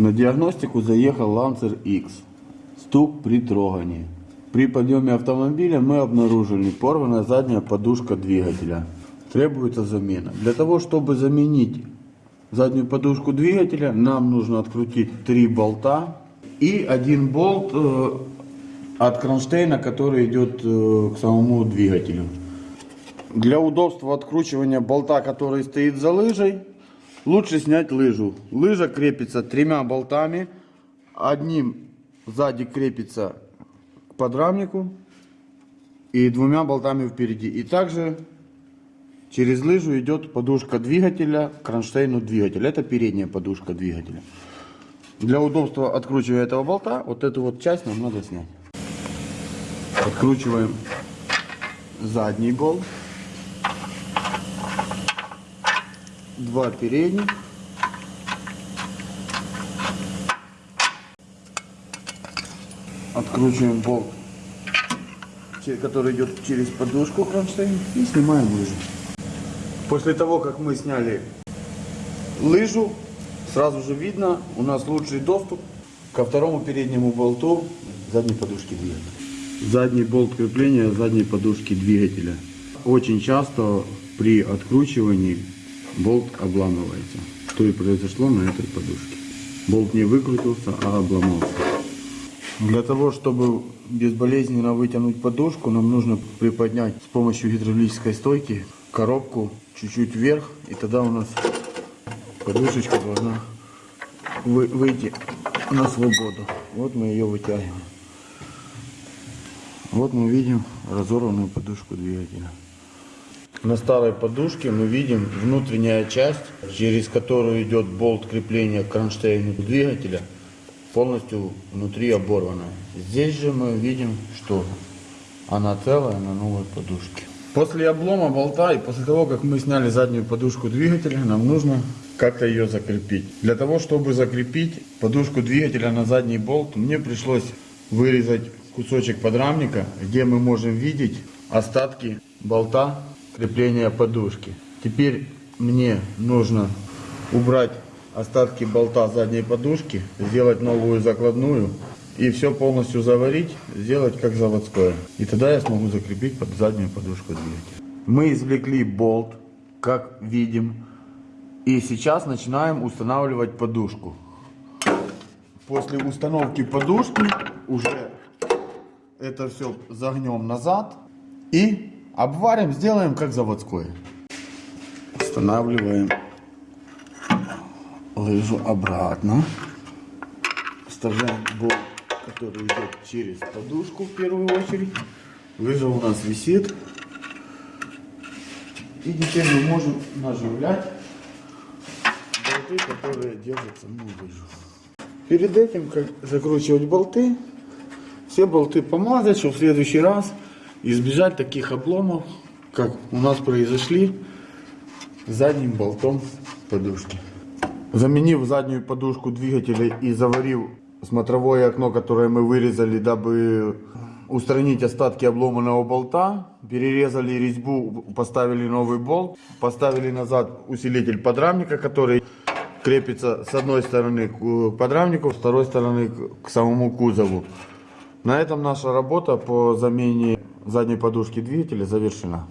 На диагностику заехал Lancer X. Стук при трогании. При подъеме автомобиля мы обнаружили порванная задняя подушка двигателя. Требуется замена. Для того, чтобы заменить заднюю подушку двигателя, нам нужно открутить три болта и один болт э, от кронштейна, который идет э, к самому двигателю. Для удобства откручивания болта, который стоит за лыжей, лучше снять лыжу. Лыжа крепится тремя болтами. Одним сзади крепится к подрамнику и двумя болтами впереди. И также через лыжу идет подушка двигателя к кронштейну двигателя. Это передняя подушка двигателя. Для удобства откручивания этого болта, вот эту вот часть нам надо снять. Откручиваем задний болт. Два передних. Откручиваем болт, который идет через подушку кронштейн и снимаем лыжу. После того, как мы сняли лыжу, сразу же видно, у нас лучший доступ ко второму переднему болту задней подушки двигателя. Задний болт крепления задней подушки двигателя. Очень часто при откручивании болт обламывается. Что и произошло на этой подушке. Болт не выкрутился, а обломался. Для того, чтобы безболезненно вытянуть подушку, нам нужно приподнять с помощью гидравлической стойки коробку чуть-чуть вверх, и тогда у нас подушечка должна вы- выйти на свободу. Вот мы ее вытягиваем. Вот мы видим разорванную подушку двигателя. На старой подушке мы видим внутренняя часть, через которую идет болт крепления к кронштейну двигателя, полностью внутри оборванная. Здесь же мы видим, что она целая на новой подушке. После облома болта и после того, как мы сняли заднюю подушку двигателя, нам нужно как-то ее закрепить. Для того, чтобы закрепить подушку двигателя на задний болт, мне пришлось вырезать кусочек подрамника, где мы можем видеть остатки болта крепления подушки. Теперь мне нужно убрать остатки болта задней подушки, сделать новую закладную и все полностью заварить, сделать как заводское. И тогда я смогу закрепить под заднюю подушку двигателя. Мы извлекли болт, как видим, и сейчас начинаем устанавливать подушку. После установки подушки уже это все загнем назад и обварим, сделаем как заводское. Устанавливаем лыжу обратно. Вставляем болт, который идет через подушку в первую очередь. Лыжа у нас висит. И теперь мы можем наживлять болты, которые держат саму лыжу. Перед этим, как закручивать болты, все болты помазать, чтобы в следующий раз избежать таких обломов, как у нас произошли задним болтом подушки. Заменив заднюю подушку двигателя и заварив смотровое окно, которое мы вырезали, дабы устранить остатки обломанного болта, перерезали резьбу, поставили новый болт, поставили назад усилитель подрамника, который крепится с одной стороны к подрамнику, с второй стороны к самому кузову. На этом наша работа по замене задней подушки двигателя завершена.